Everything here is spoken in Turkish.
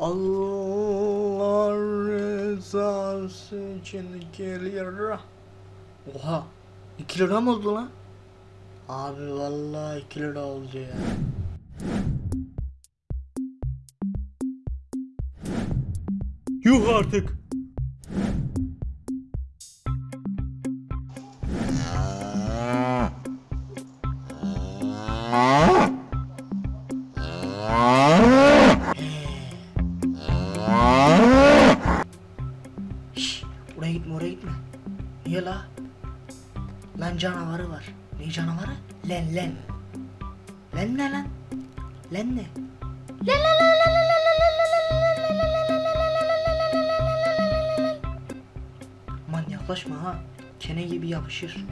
Allah rızası için 2 lira. Oha 2 lira mı oldu lan? Abi vallahi 2 lira oldu ya. Yuh artık. Şşş gittik? Niye la? Lan canavarı var. Ne canavarı? Len len. Len ne lan? Len ne? Len len len len len Manyaklaşma ha. Kene gibi yapışır.